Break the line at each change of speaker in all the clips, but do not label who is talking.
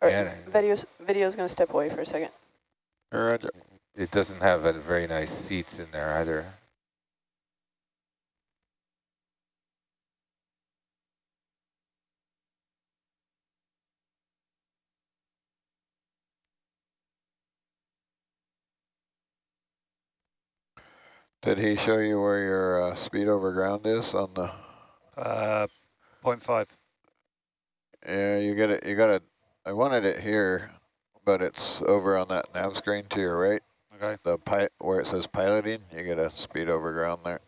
Or
Yeah.
video's, video's going to step away for a second.
Roger.
It doesn't have a very nice seats in there either.
Did he show you where your uh, speed over ground is on the?
Uh, 0.5.
Yeah, you get it. You got it. I wanted it here, but it's over on that nav screen to your right.
Okay.
The pi where it says piloting, you get a speed over ground there.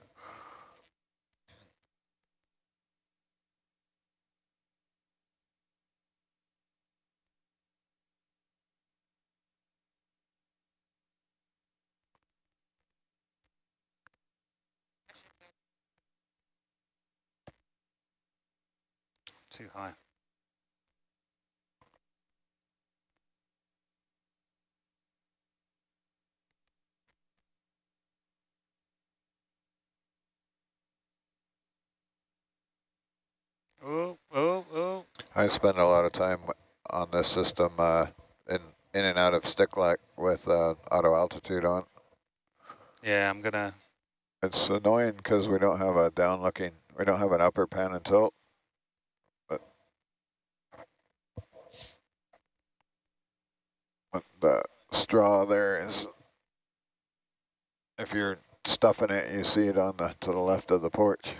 Too high. Oh, oh, oh.
I spend a lot of time on this system uh, in in and out of stick Stickleck with uh, auto altitude on.
Yeah, I'm gonna.
It's annoying because we don't have a down looking, we don't have an upper pan and tilt. But, but the straw there is, if you're stuffing it, you see it on the to the left of the porch.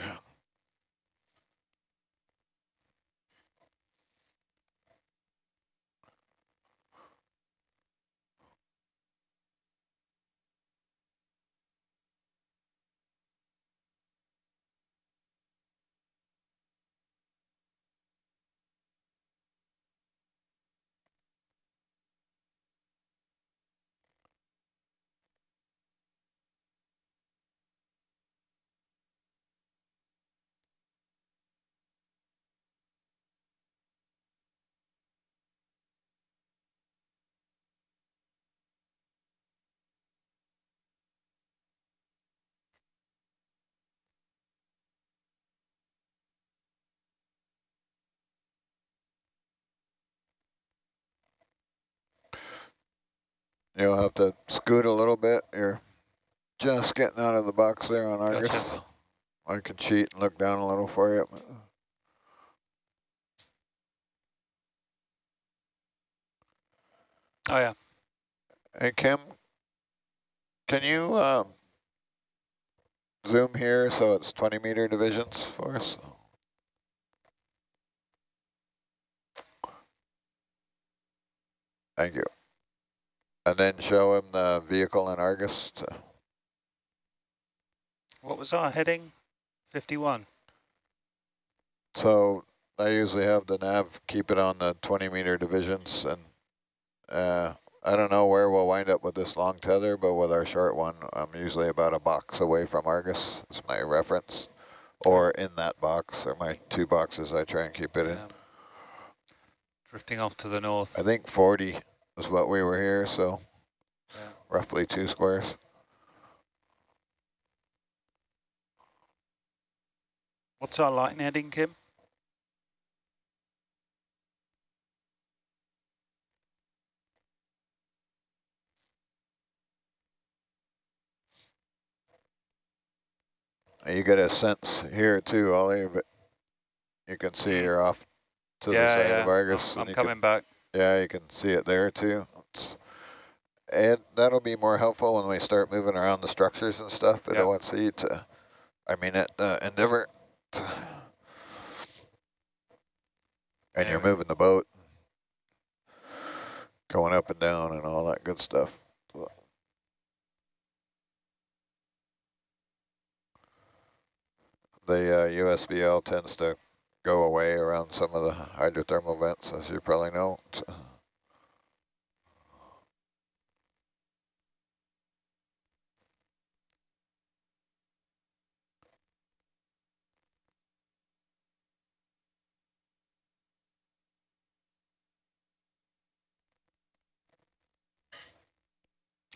You'll have to scoot a little bit. You're just getting out of the box there on Argus.
Gotcha.
I can cheat and look down a little for you.
Oh, yeah.
Hey, Kim, can you um, zoom here so it's 20 meter divisions for us? Thank you. And then show him the vehicle in Argus.
What was our heading? 51.
so I usually have the nav keep it on the 20 meter divisions and uh, I don't know where we'll wind up with this long tether, but with our short one, I'm usually about a box away from Argus. Is my reference, or in that box, or my two boxes I try and keep it in.
Yeah. Drifting off to the north.
I think 40 is what we were here, so
Yeah.
roughly two squares.
What's our line heading, Kim?
You get a sense here too, Ollie, but you can see you're off to
yeah,
the side
yeah.
of Argus.
I'm, I'm coming back.
Yeah, you can see it there too. It's, and that'll be more helpful when we start moving around the structures and stuff. I
Yep.
want to see to, I mean, it uh, Endeavour, to, and you're moving the boat, going up and down and all that good stuff. The uh, USBL tends to go away around some of the hydrothermal vents, as you probably know.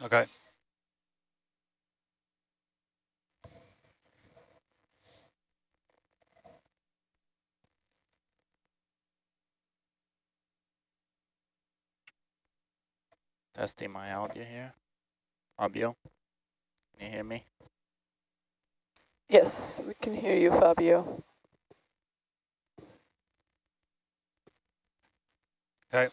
Okay.
Testing my audio here. Fabio, can you hear me?
Yes, we can hear you, Fabio.
Okay.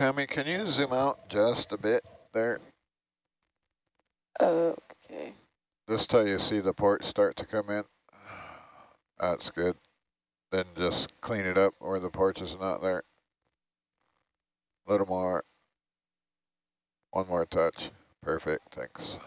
Tammy, can you zoom out just a bit there?
Okay.
Just till you see the port start to come in. That's good. Then just clean it up where the porch is not there. A little more. One more touch. Perfect, thanks.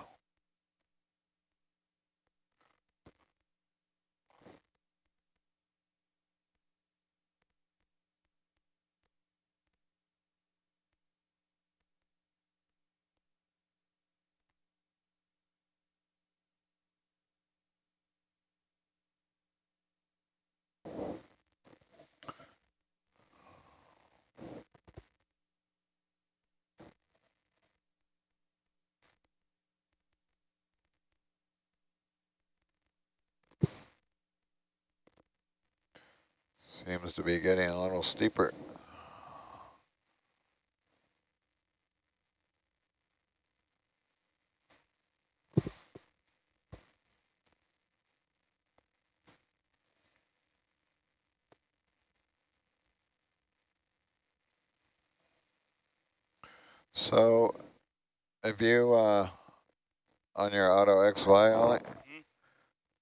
Seems to be getting a little steeper. So, if you, uh, on your auto XY on it,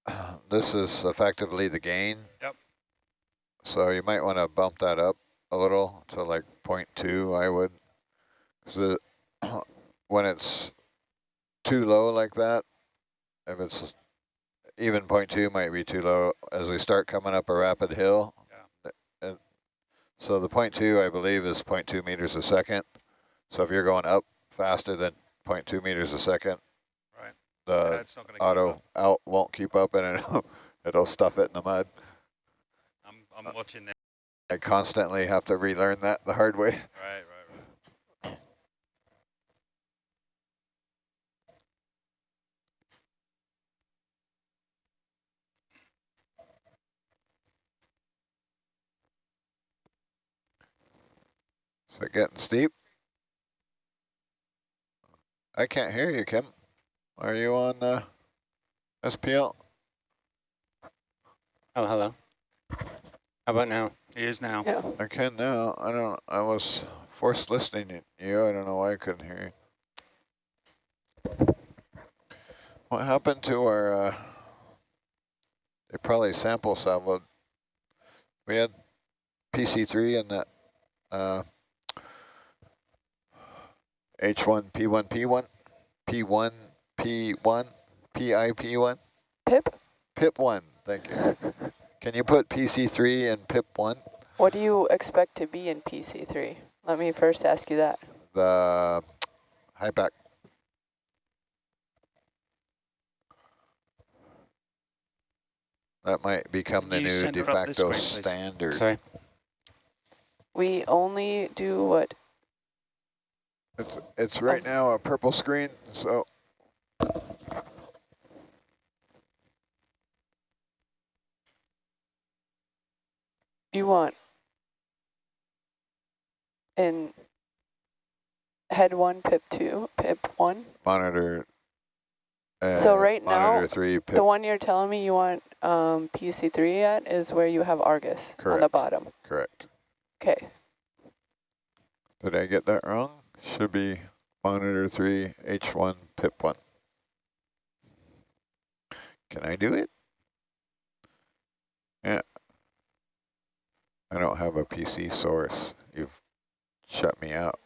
this is effectively the gain.
Yep.
So you might want to bump that up a little to like 0.2, I would. Because when it's too low like that, if it's even 0.2 might be too low as we start coming up a rapid hill. Uh, and so the 0.2, I believe, is 0.2 meters a second. So if you're going up faster than 0.2 meters a second,
Right.
the
That's not going to
auto out won't keep up and it'll, it'll stuff it in the mud.
I'm, I'm watching that.
I constantly have to relearn that the hard way.
Right, right, right.
Is it getting steep? I can't hear you, Kim. Are you on uh, SPL?
Oh, hello. How about now?
He is now.
Yeah.
I can now. I don't. I was forced listening to you. I don't know why I couldn't hear you. What happened to our? Uh, they probably sample salvoed. We had PC3 and that uh, H1 P1 P1 P1 P1 PIP one?
Pip,
PIP one, thank you. Can you put PC3 in PIP one?
what do you expect to be in PC3? Let me first ask you that.
The high back. That might become the
Can you
new de
her up this
facto
way,
standard.
Sorry.
We only do what?
It's it's right oh. now a purple screen, so
You want in head one, pip two, pip one?
monitor. Uh,
So right now,
monitor three pip.
The one you're telling me you want um, PC3 at is where you have Argus on the bottom.
correct.
Okay.
Did I get that wrong? Should be monitor three H1 pip one. Can I do it? I don't have a PC source. You've shut me out.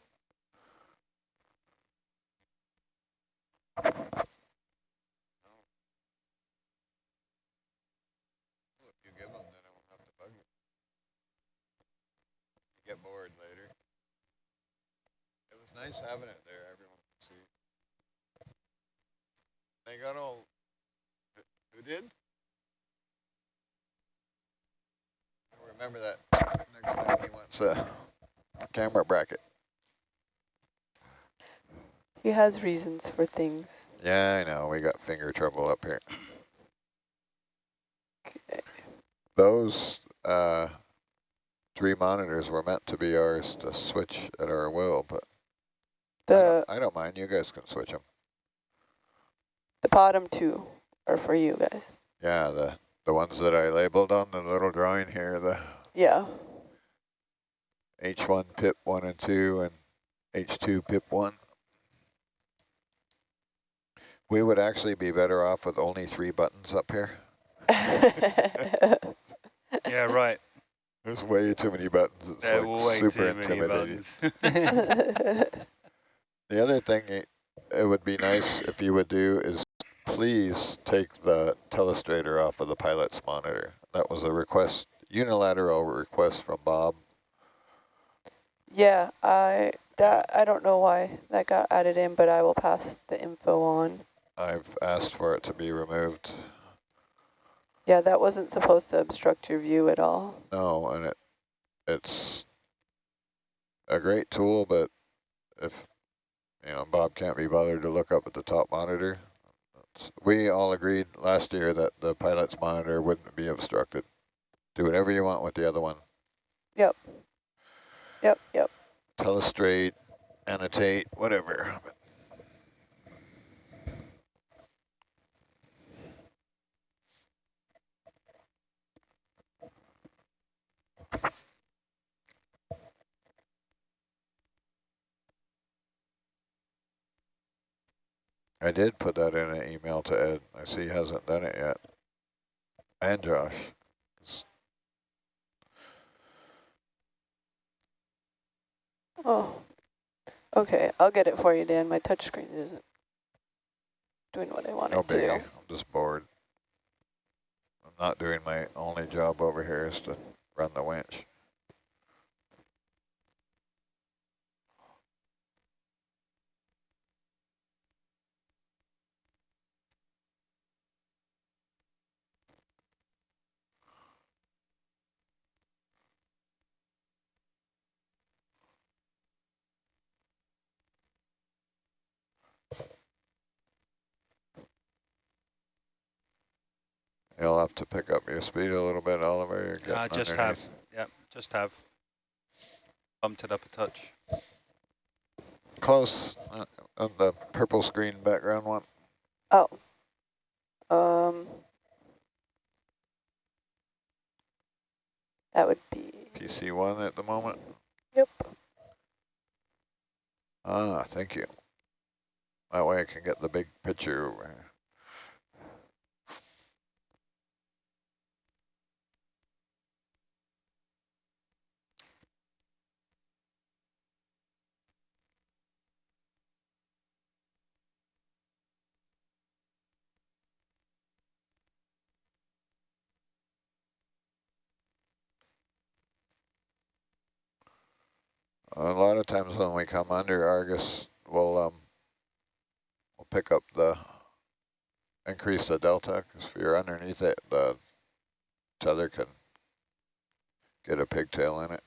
Get bored later. It was nice having it there, everyone could see. They got all, who did? I remember that wants a camera bracket.
He has reasons for things.
Yeah, I know, we got finger trouble up here.
Okay.
Those, uh, three monitors were meant to be ours to switch at our will, but I don't, I don't mind, you guys can switch them.
the bottom two are for you guys.
Yeah, the, the ones that I labeled on the little drawing here, the
Yeah.
H1 pip 1 and 2 and H2 pip 1. We would actually be better off with only three buttons up here.
Yeah, right.
There's way too many buttons. It's
There are
like
way
super
too many
intimidating.
buttons.
The other thing it, it would be nice if you would do is please take the telestrator off of the pilot's monitor. That was a request, unilateral request from Bob.
Yeah, I that I don't know why that got added in, but I will pass the info on.
I've asked for it to be removed.
Yeah, that wasn't supposed to obstruct your view at all.
No, and it it's a great tool, but if you know Bob can't be bothered to look up at the top monitor, we all agreed last year that the pilot's monitor wouldn't be obstructed. Do whatever you want with the other one.
Yep, yep. Yep.
Telestrate, annotate, whatever. I did put that in an email to Ed. I see he hasn't done it yet. And Josh.
Oh, okay. I'll get it for you, Dan. My touchscreen isn't doing what I want
No
it to.
biggie. I'm just bored. I'm not doing my only job over here is to run the winch. You'll have to pick up your speed a little bit, Oliver. You're getting
I just have.
underneath.
Yep, just have. Bumped it up a touch.
Close uh, on the purple screen background one.
Oh. Um. That would be.
PC one at the moment.
Yep.
Ah, thank you. That way I can get the big picture. A lot of times when we come under Argus, we'll um, we'll pick up the increase the delta because if you're underneath it, the tether can get a pigtail in it.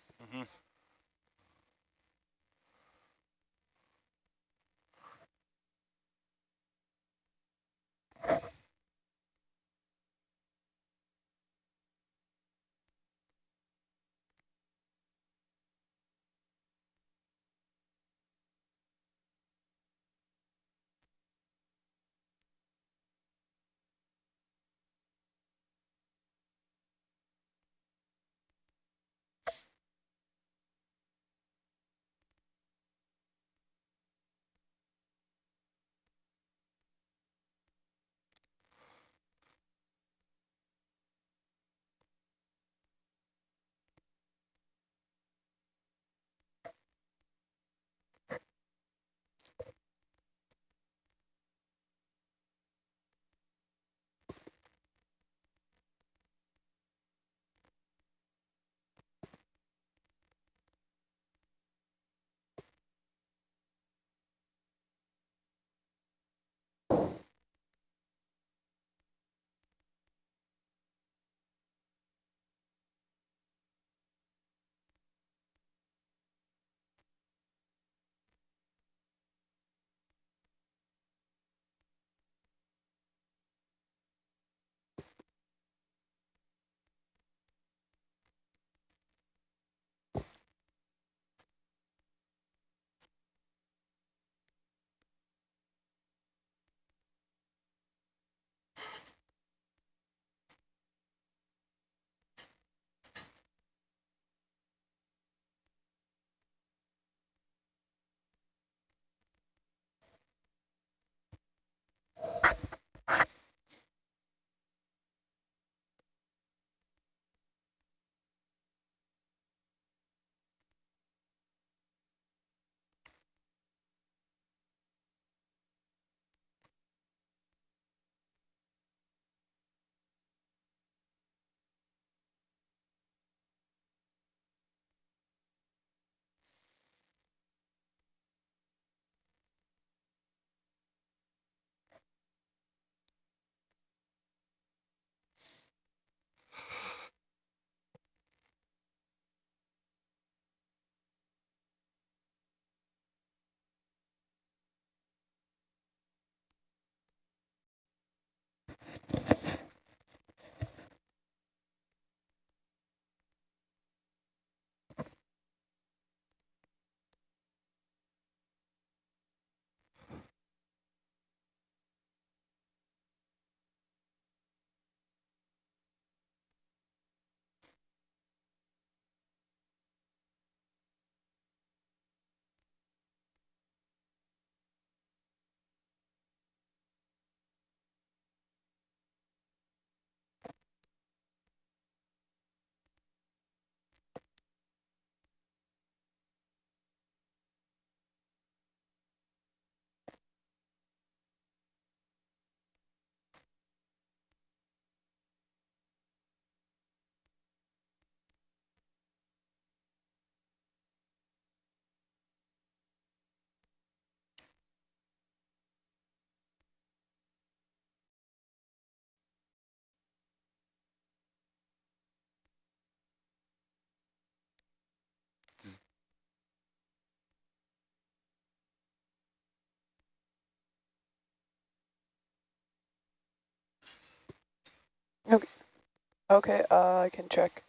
Okay, uh, I can check.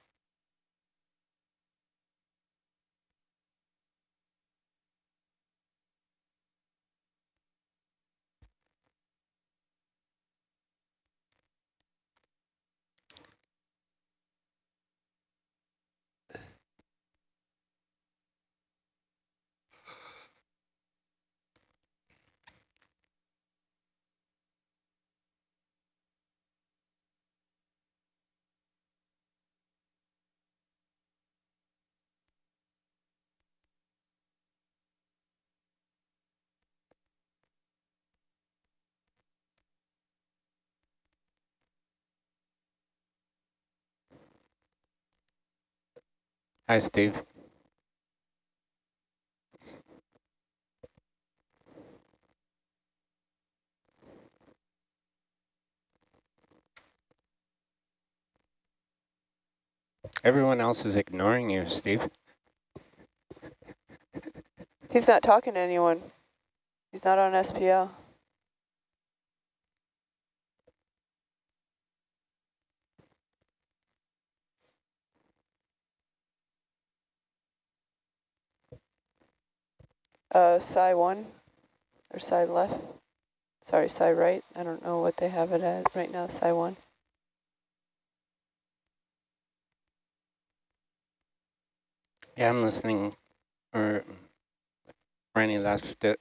Hi, Steve.
Everyone else is ignoring you, Steve.
He's not talking to anyone. He's not on SPL. Uh, psi one or psi left. Sorry, psi right. I don't know what they have it at right now, psi one.
Yeah, I'm listening, or Randy left it,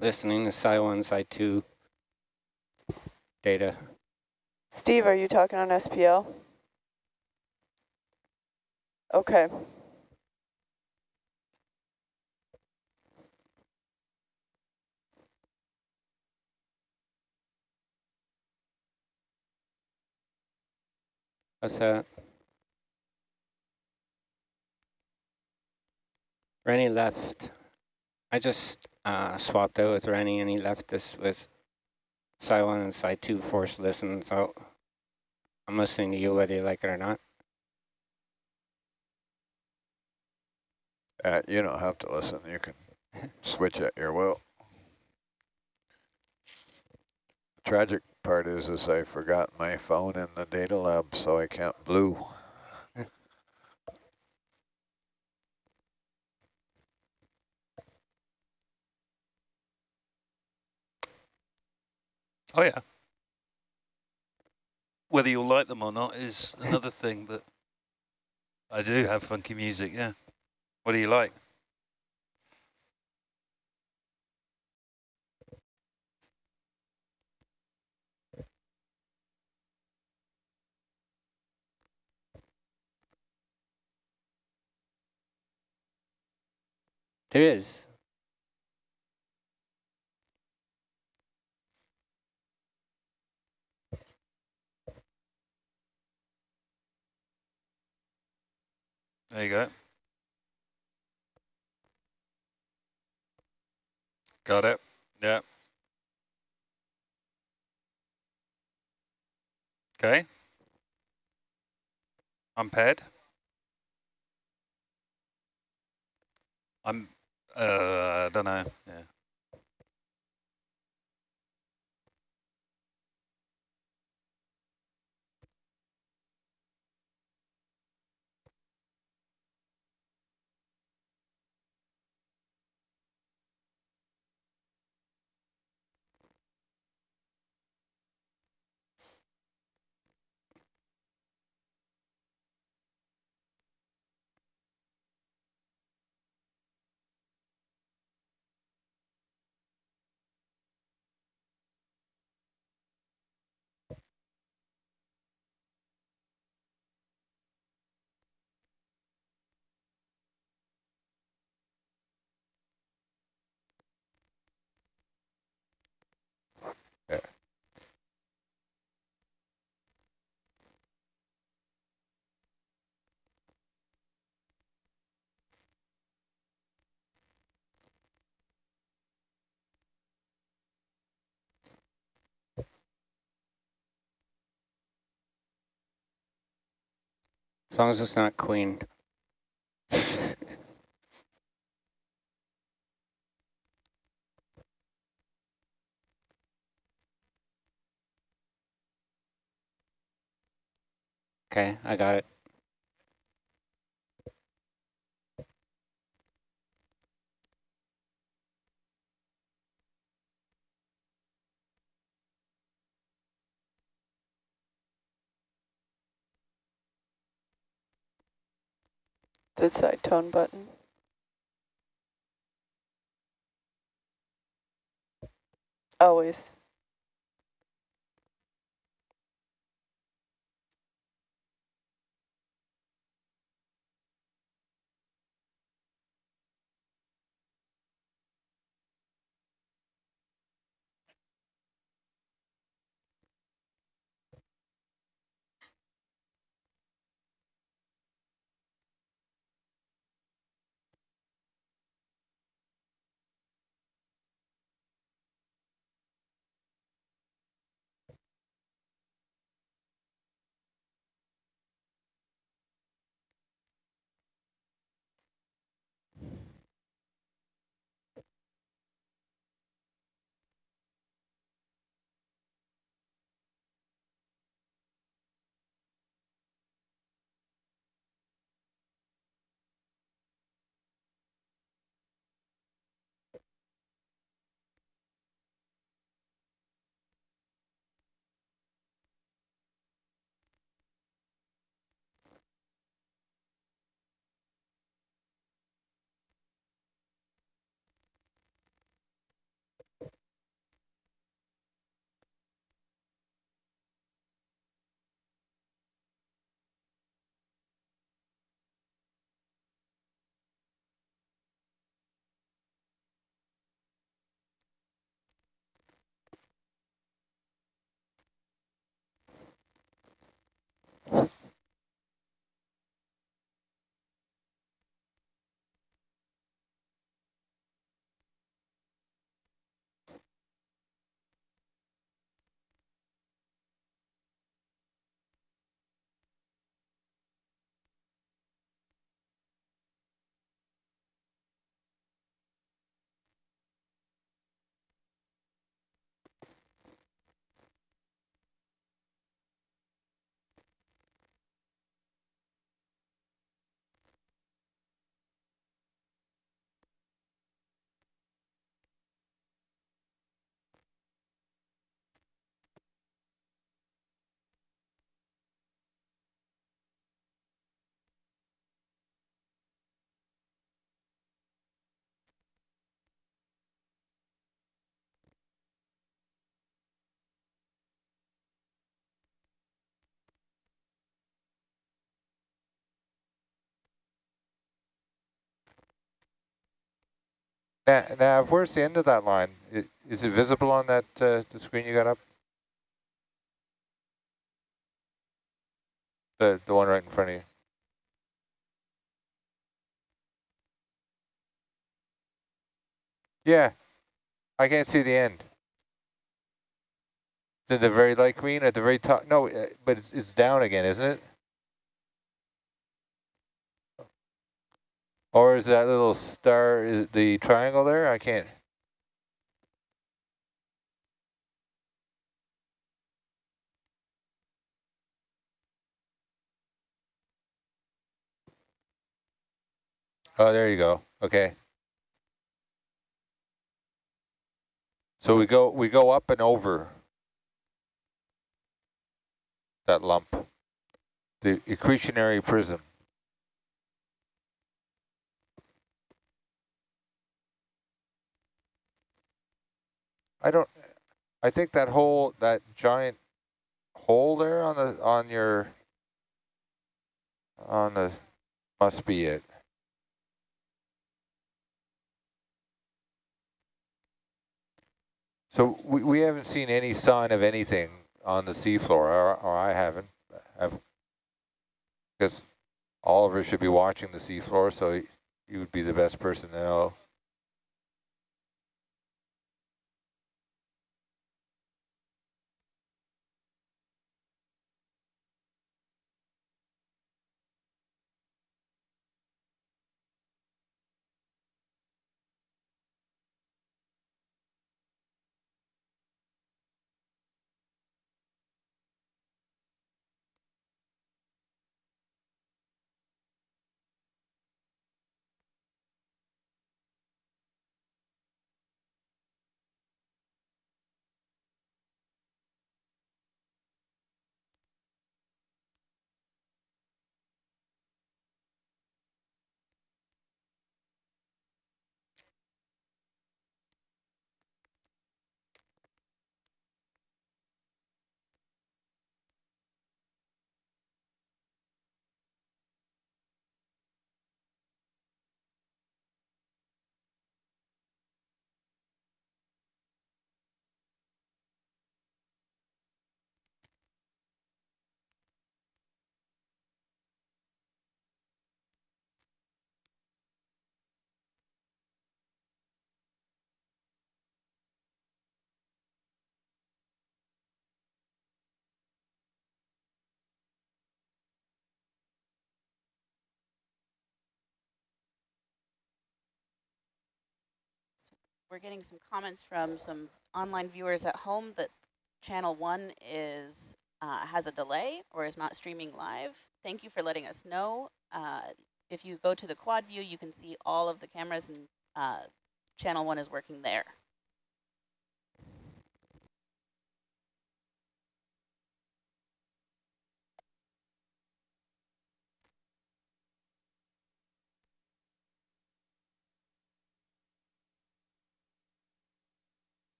listening to Psi 1, Psi 2 data.
Steve, are you talking on SPL? Okay.
What's that? Rennie left. I just uh, swapped out with Rennie and he left us with Psi 1 and Psi 2 force listen, so I'm listening to you whether you like it or not.
Uh, you don't have to listen. You can switch at your will. Tragic part is, is I forgot my phone in the data lab, so I can't blue.
Oh yeah. Whether you'll like them or not is another thing, but I do have funky music, yeah. What do you like?
There is.
There you go. Got it. Yeah. Okay. I'm paired. I'm, uh, I don't know. Yeah.
As long as it's not queen. okay, I got it.
This side tone button. Always.
Nav, where's the end of that line? Is it visible on that uh, the screen you got up? The the one right in front of you. Yeah, I can't see the end. Is it the very light green at the very top? No, uh, but it's, it's down again, isn't it? Or is that little star, is the triangle there? I can't. Oh, there you go. Okay. So we go we go up and over that lump, the accretionary prism. I don't. I think that whole that giant hole there on the on your on the must be it. So we, we haven't seen any sign of anything on the seafloor, or, or I haven't. Have, because Oliver should be watching the seafloor, so he, he would be the best person to know.
We're getting some comments from some online viewers at home that channel one is uh, has a delay or is not streaming live. Thank you for letting us know. Uh, if you go to the quad view, you can see all of the cameras and uh, channel one is working there.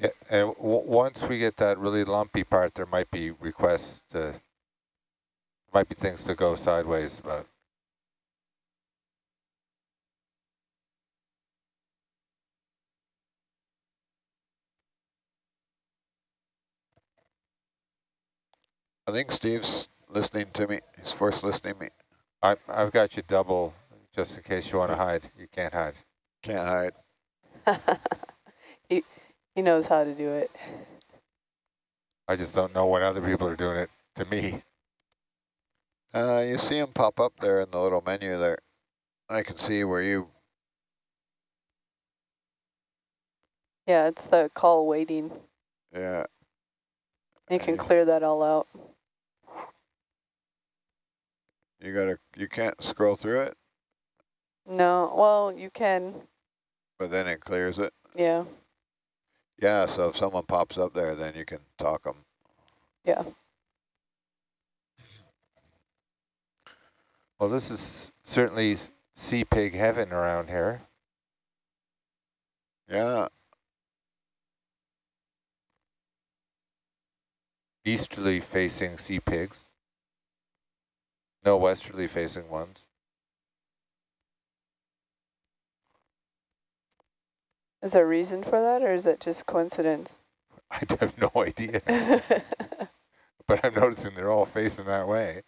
Yeah, and once we get that really lumpy part, there might be requests to, might be things to go sideways, but
I think Steve's listening to me. He's force listening me.
I, I've got you double, just in case you want to hide. You can't hide.
Can't hide.
he, he knows how to do it.
I just don't know when other people are doing it to me.
Uh, you see him pop up there in the little menu there. I can see where you,
Yeah, it's the call waiting.
yeah.
You can
Okay.
clear that all out.
You gotta, you can't scroll through it,
No, well, you can.
but then it clears it.
Yeah,
Yeah, so if someone pops up there, then you can talk them.
yeah.
Well, this is certainly sea pig heaven around here.
Yeah,
Easterly facing sea pigs. No westerly facing ones.
Is there a reason for that, or is it just coincidence?
I have no idea, but I'm noticing they're all facing that way.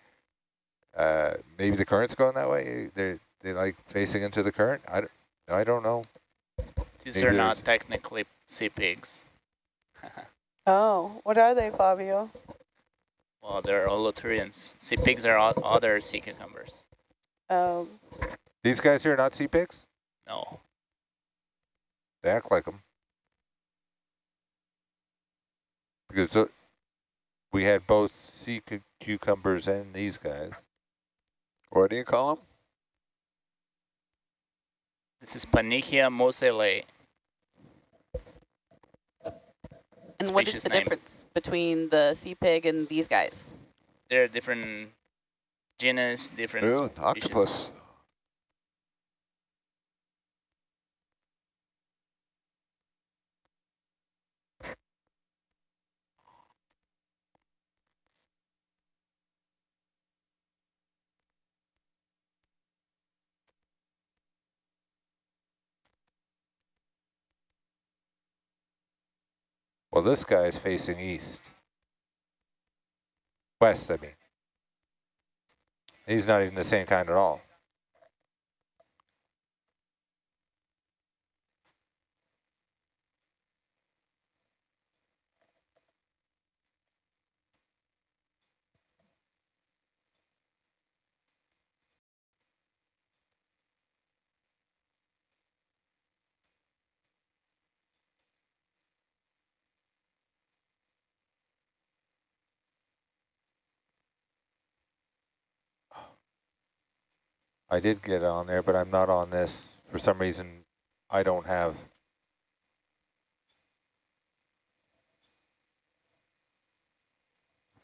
Uh, maybe the current's going that way. They're they like facing into the current. I don't, I don't know.
These
Maybe
are
there's-
not technically sea pigs.
oh, what are they, Fabio?
well, they're Holothurians. Sea pigs are o- other sea cucumbers.
Um,
These guys here are not sea pigs.
No.
They act like them. Because we had both sea cu cucumbers and these guys.
What do you call them?
This is Pannychia moseleyi.
And what is the
name.
difference between the sea pig and these guys?
They're different genus, different
Ooh, an octopus.
Well, this guy is facing east. West, I mean. He's not even the same kind at all. I did get on there, but I'm not on this. For some reason, I don't have.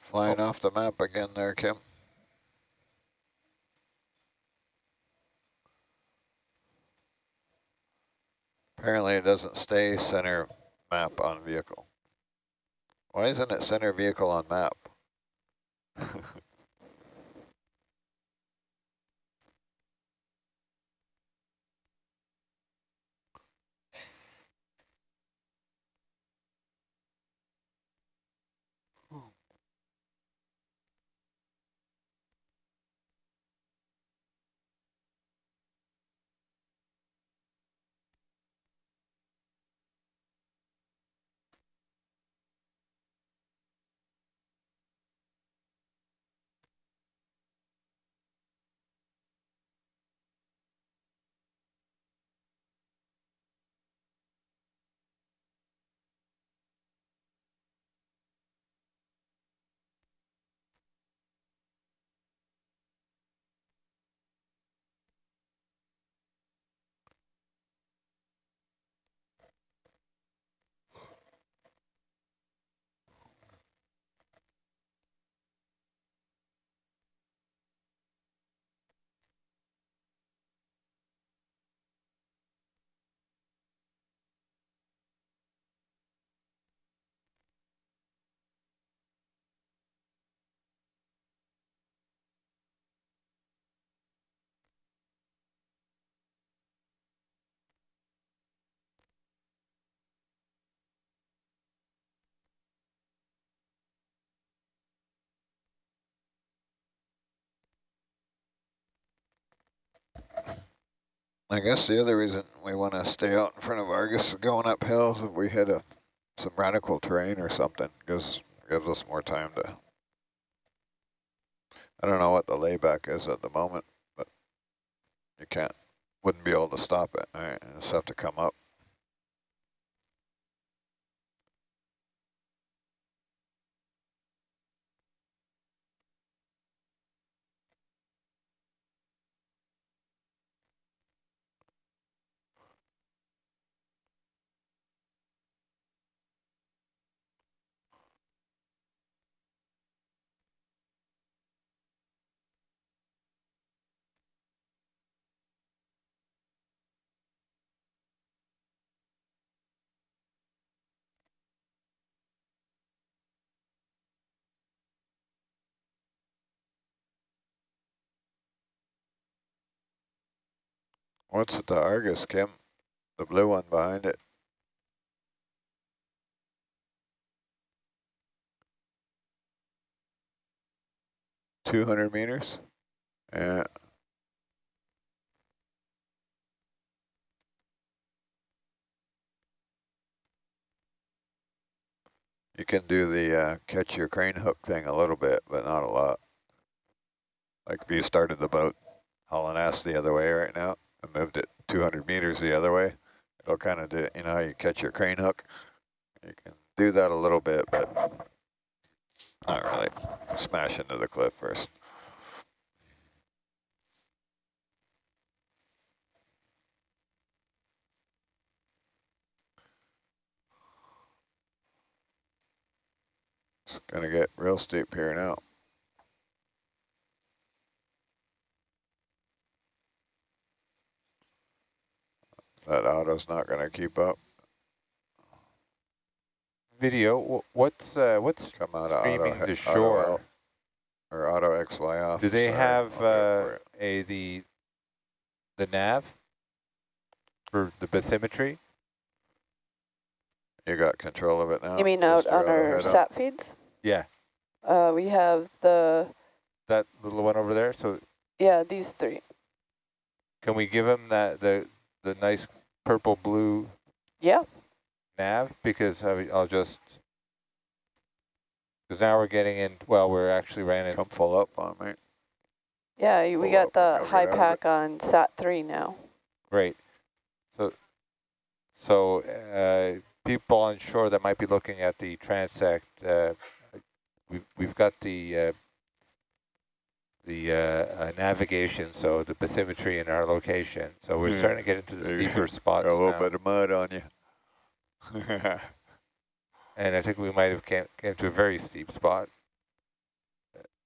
Flying oh. off the map again there, Kim. Apparently it doesn't stay center map on vehicle. Why isn't it center vehicle on map? I guess the other reason we want to stay out in front of Argus going uphill is if we hit a some radical terrain or something, gives gives us more time to. I don't know what the layback is at the moment, but you can't, wouldn't be able to stop it. All right, just have to come up. What's at the Argus, Kim? The blue one behind it. Two hundred meters? Yeah. You can do the uh, catch your crane hook thing a little bit, but not a lot. Like if you started the boat hauling ass the other way right now and moved it 200 meters the other way, it'll kind of do, you know you catch your crane hook? You can do that a little bit, but not really. Smash into the cliff first. It's gonna get real steep here now. That auto's not gonna keep up.
Video, what's uh, what's
Come out of auto,
streaming
he-
to
auto
shore?
out, or auto XY off.
Do they
sorry,
have
I'll go for
uh, a the the nav for the bathymetry?
You got control of it now?
You mean
Just
out
your
on our
overhead up?
sat feeds?
Yeah,
Uh, we have the,
that little one over there. So
yeah, these three.
can we give him that the the nice purple blue
Yeah,
nav? Because I, I'll just because now we're getting in. Well, we're actually ran in.
Come full up on me.
yeah, we
Pull
got the high
over out of
pack on sat three now.
Great. So, so uh, people on shore that might be looking at the transect, uh, we've we've got the uh, the uh, uh, navigation, so the bathymetry in our location. So we're
Yeah.
starting to get into the
There you
steeper spots
Got a little
now.
bit of mud on you.
and I think we might have came, came to a very steep spot.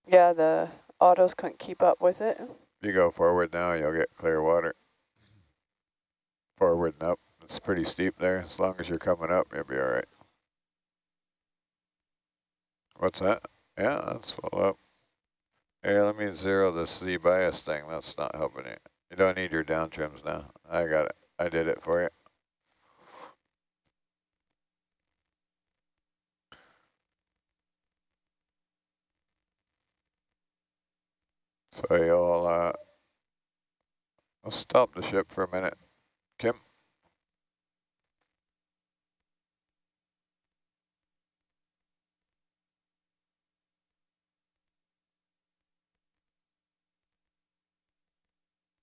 Yeah, the autos couldn't keep up with it.
you go forward now, you'll get clear water. Forward and up. It's pretty steep there. As long as you're coming up, you'll be all right. What's that? Yeah, that's full up. Hey, let me zero this Z bias thing. That's not helping you. You don't need your down trims now. I got it. I did it for you. So you'll, uh, I'll stop the ship for a minute. Kim?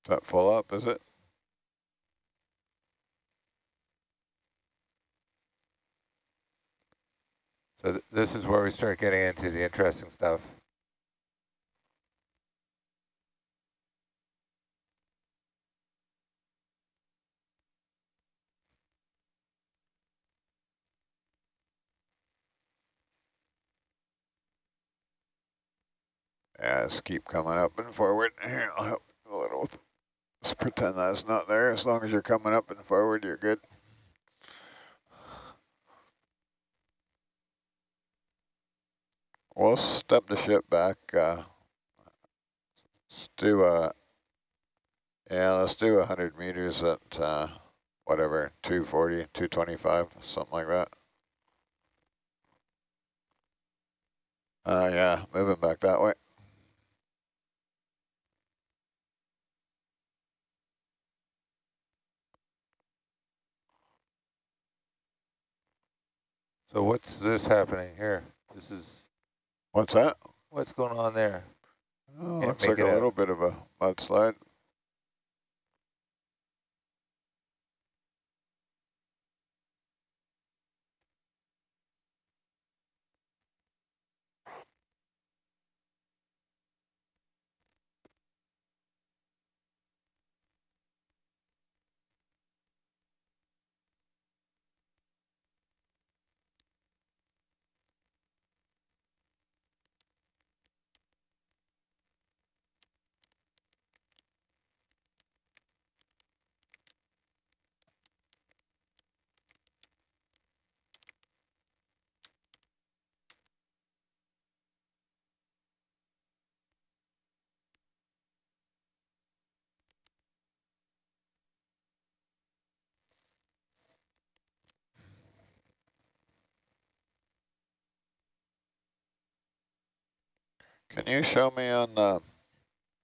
That full up, is it?
So th this is where we start getting into the interesting stuff.
Yeah, just keep coming up and forward. Here, I'll help a little. Let's pretend that's not there. As long as you're coming up and forward, you're good. We'll step the ship back. Uh, let's do a, yeah, let's do 100 meters at uh, whatever, 240, 225, something like that. Uh, yeah, moving back that way.
So what's this happening here? This is
What's that?
what's going on there?
Oh,
Can't
looks like a
out.
little bit of a mudslide. Can you show me on the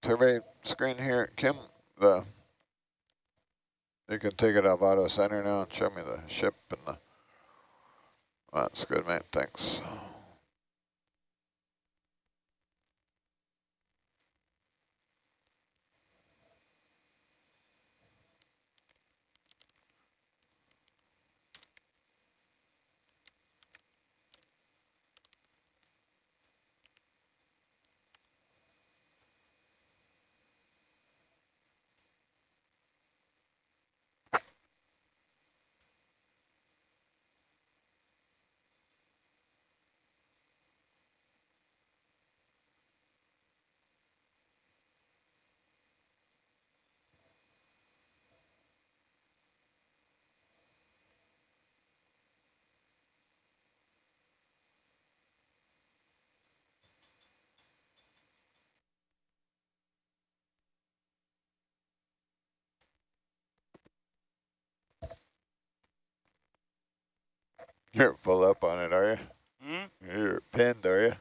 survey screen here, Kim, the, you can take it off auto center now and show me the ship and the, that's good, mate, thanks. You're full up on it, are you?
Hmm?
You're pinned, are you?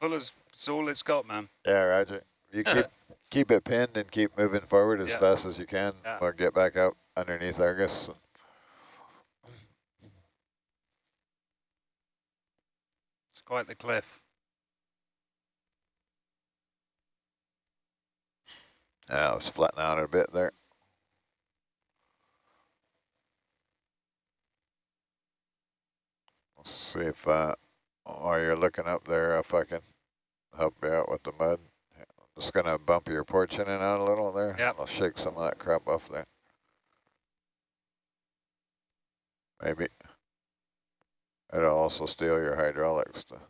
Full as it's all it's got, man.
Yeah, roger. You keep keep it pinned and keep moving forward as
Yeah.
fast as you can.
Yeah.
Or get back out underneath Argus.
It's quite the cliff.
Yeah, I was flattening out a bit there. See if, uh, while you're looking up there, if I can help you out with the mud. I'm just gonna bump your porch in and out a little there.
Yep.
I'll shake some of that crap off there. Maybe. It'll also steal your hydraulics. To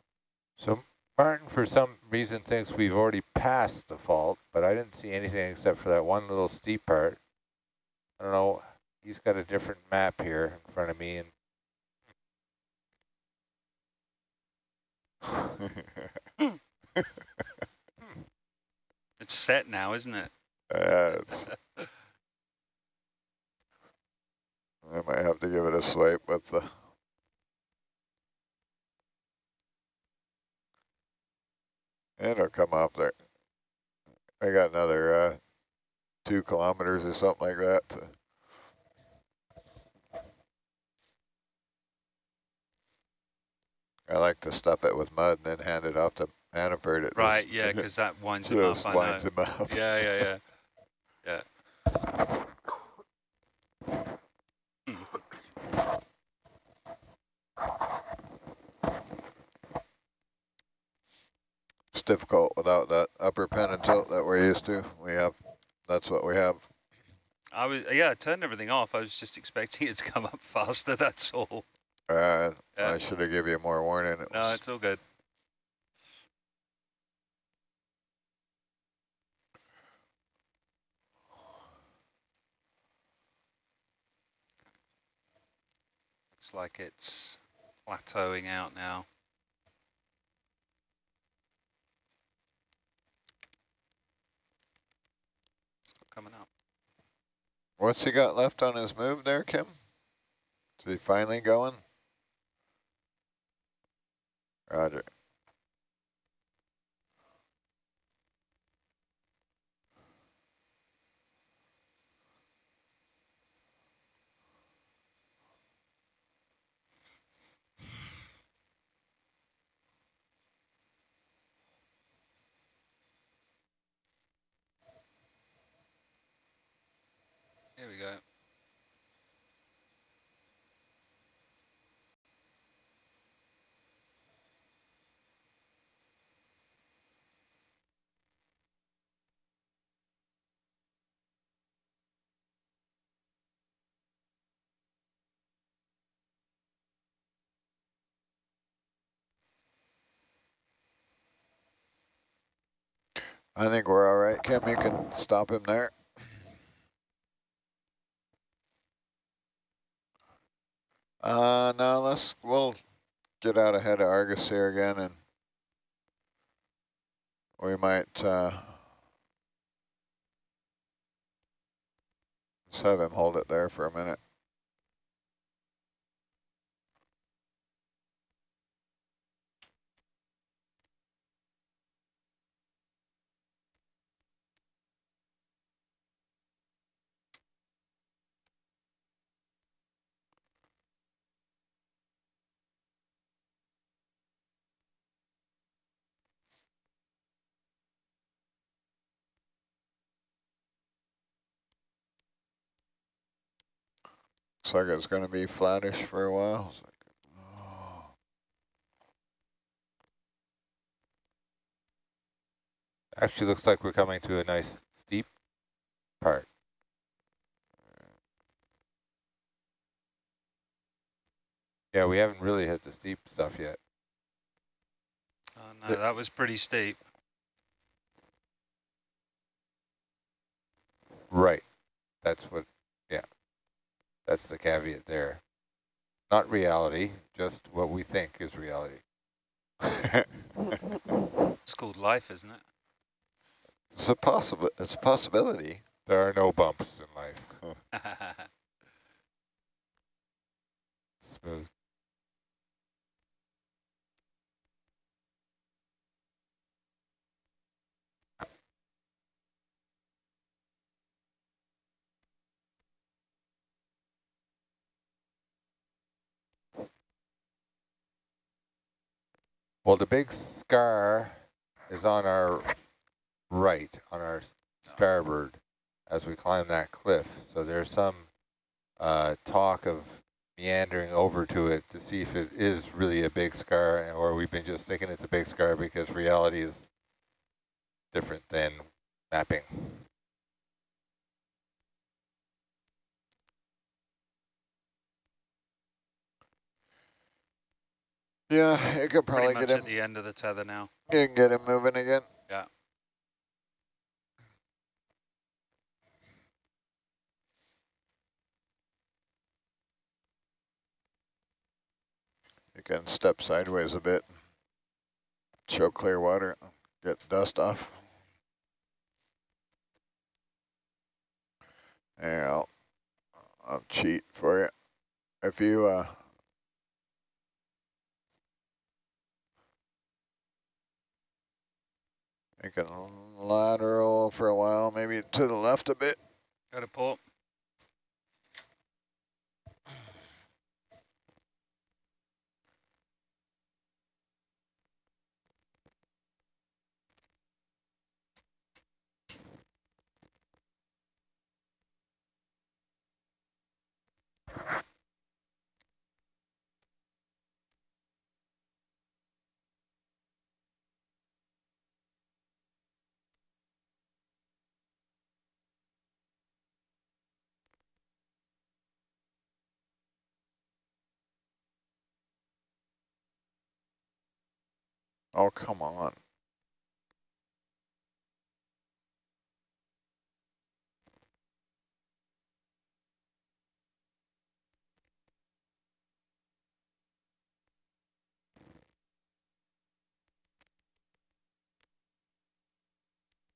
So Martin, for some reason, thinks we've already passed the fault, but I didn't see anything except for that one little steep part. I don't know. He's got a different map here in front of me, and
It's set now, isn't it?
It's, I might have to give it a swipe with the. It'll come up there. I got another uh, two kilometers or something like that. I like to stuff it with mud and then hand it off to Hannaford. It
Right,
just-
yeah, because that winds him up, I
winds
know.
him up.
Yeah, yeah, yeah.
It's difficult without that upper pen and tilt that we're used to. We have, that's what we have.
I was, yeah, I turned everything off. I was just expecting it to come up faster, that's all.
Uh,
Yeah.
I should have give you more warning. It
No, it's all good. Looks like it's plateauing out now. Coming up.
what's he got left on his move there, Kim? Is he finally going? Roger.
Here we go.
I think we're all right, Kim. You can stop him there. Uh, no, let's, we'll get out ahead of Argus here again and we might, uh, just have him hold it there for a minute. Looks like it's going to be flattish for a while. It's like, oh.
Actually looks like we're coming to a nice steep part. Yeah, we haven't really hit the steep stuff yet.
Oh, no, that was pretty steep.
Right. That's what, yeah. That's the caveat there. Not reality, just what we think is reality.
It's called life, isn't it?
it's a possible. It's a possibility.
There are no bumps in life. Well, the big scar is on our right, on our starboard, as we climb that cliff. So there's some uh, talk of meandering over to it to see if it is really a big scar, or we've been just thinking it's a big scar because reality is different than mapping.
Yeah, it could probably
Pretty much
get him.
at the end of the tether now.
You can get him moving again.
Yeah.
You can step sideways a bit. Show clear water. Get dust off. Yeah, I'll, I'll cheat for you. If you uh, can lateral for a while, maybe to the left a bit.
Got to port.
Oh, come on.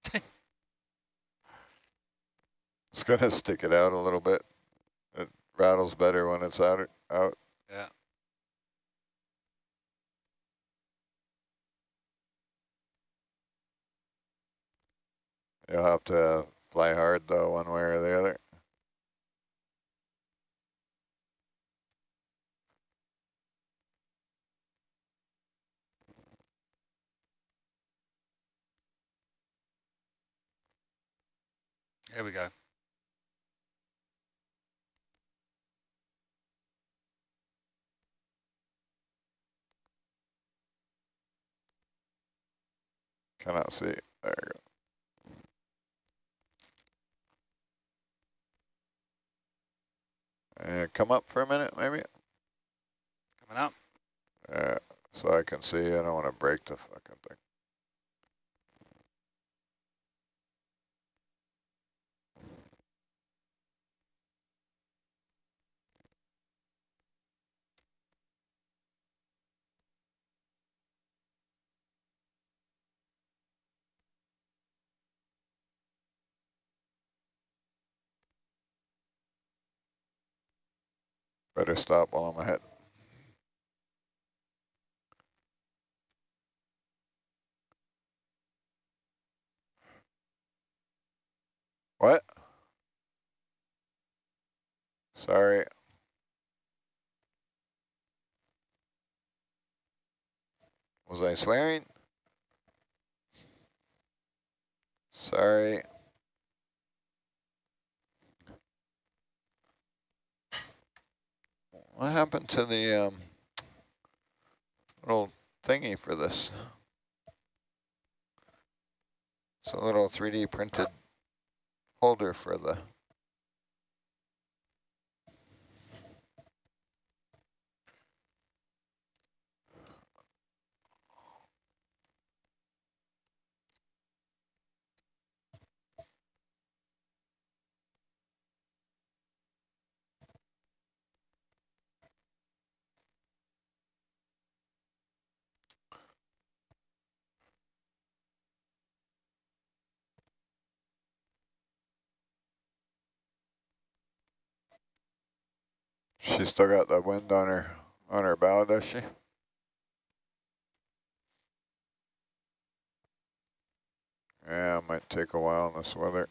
It's gonna stick it out a little bit. It rattles better when it's out. Out.
Yeah.
You'll have to fly hard though, one way or the other.
Here we go.
Cannot see. There you go. And come up for a minute, maybe.
Coming up.
Yeah, so I can see. I don't want to break the fucking thing. Better stop while I'm ahead. What? Sorry. Was I swearing? Sorry. What happened to the um, little thingy for this? It's a little 3D printed holder for the She still got the wind on her on her bow, does she? Yeah, it might take a while in this weather.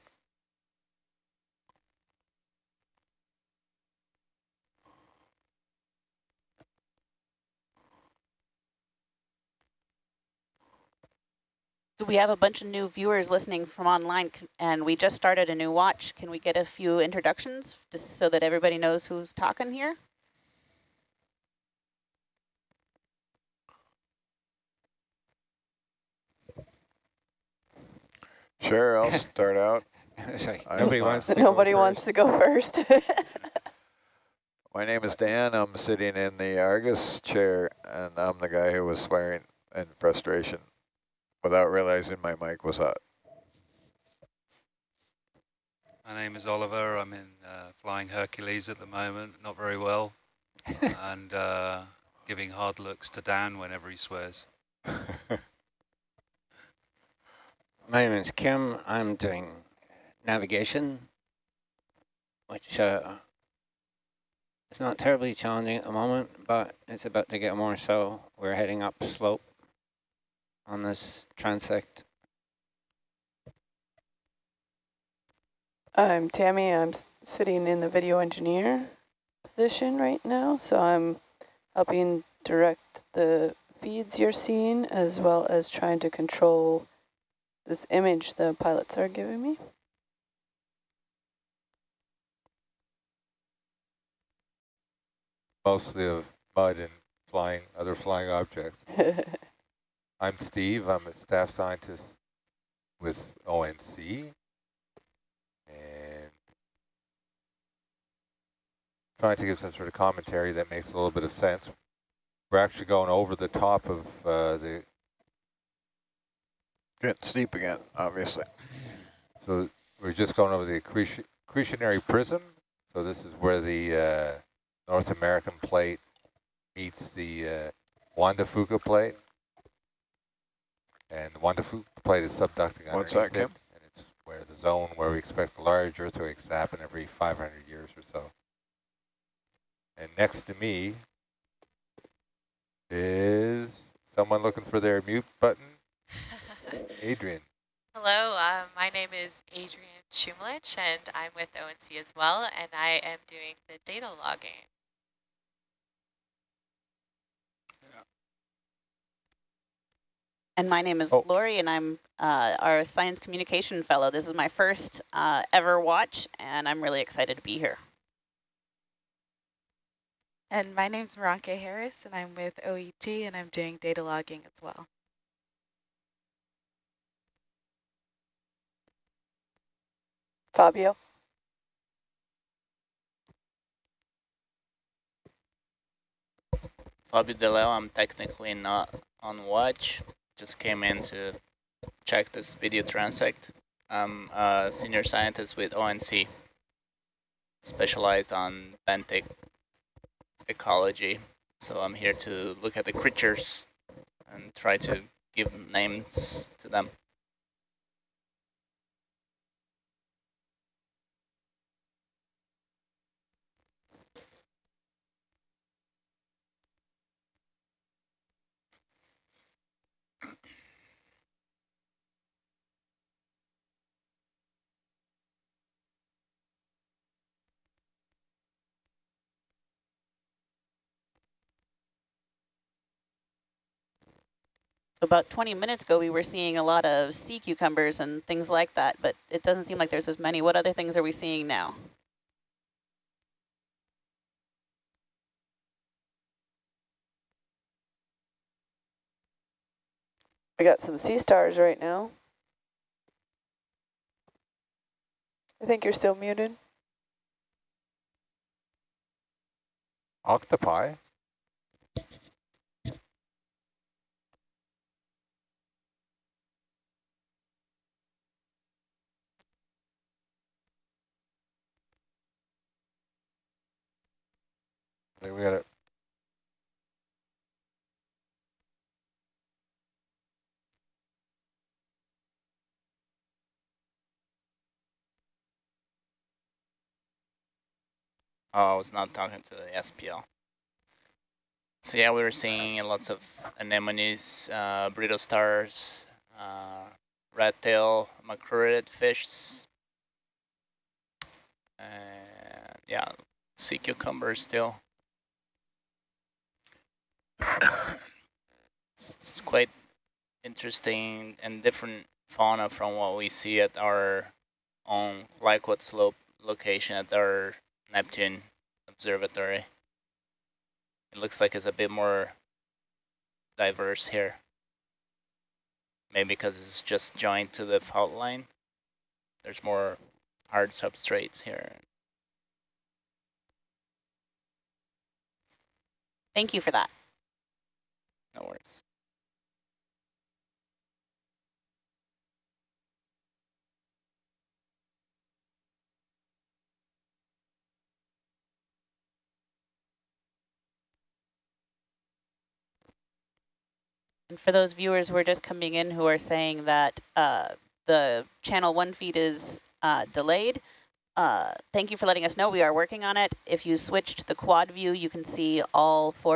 We have a bunch of new viewers listening from online, and we just started a new watch. Can we get a few introductions, just so that everybody knows who's talking here?
Sure, I'll start out.
like nobody wants to
Nobody
go
wants to go first.
My name is Dan. I'm sitting in the Argus chair, and I'm the guy who was swearing in frustration without realizing my mic was hot.
My name is Oliver. I'm in uh, Flying Hercules at the moment, not very well, and uh, giving hard looks to Dan whenever he swears.
My name is Kim. I'm doing navigation, which uh, is not terribly challenging at the moment, but it's about to get more so. We're heading up slope on this transect.
I'm Tammy. I'm sitting in the video engineer position right now, so I'm helping direct the feeds you're seeing as well as trying to control this image the pilots are giving me.
Mostly of mud and flying, other flying objects. I'm Steve. I'm a staff scientist with ONC. And trying to give some sort of commentary that makes a little bit of sense. We're actually going over the top of uh, the,
Getting steep again, obviously.
so we're just going over the accretion, accretionary prism. So this is where the uh, North American plate meets the uh, Juan de Fuca plate. And the Juan de Fuca plate is subducting
What's that,
underneath it,
Kim?
And it's where the zone where we expect large earthquakes to happen every 500 years or so. And next to me is someone looking for their mute button. Adrian.
Hello, uh, my name is Adrian Shumlich, and I'm with ONC as well, and I am doing the data logging.
And my name is
Oh.
Lori, and I'm uh, our science communication fellow. This is my first uh, ever watch, and I'm really excited to be here.
And my name's Maranka Harris, and I'm with OET, and I'm doing data logging as well.
Fabio.
Fabio DeLeo, I'm technically not on watch. Just came in to check this video transect. I'm a senior scientist with ONC, specialized on benthic ecology. So I'm here to look at the creatures and try to give names to them.
about 20 minutes ago, we were seeing a lot of sea cucumbers and things like that, but it doesn't seem like there's as many. What other things are we seeing now?
We got some sea stars right now. I think you're still muted.
Octopi? We got it.
Oh, I was not talking to the SPL. So yeah, we were seeing lots of anemones, uh, brittle stars, uh, red tail, macrurid fish, and yeah, sea cucumbers still. It's, quite interesting and different fauna from what we see at our own Clayoquot Slope location at our Neptune Observatory. It looks like it's a bit more diverse here. Maybe because it's just joined to the fault line. There's more hard substrates here.
Thank you for that.
No worries.
And for those viewers who are just coming in who are saying that uh, the channel one feed is uh, delayed, uh, thank you for letting us know. We are working on it. If you switch to the quad view, you can see all four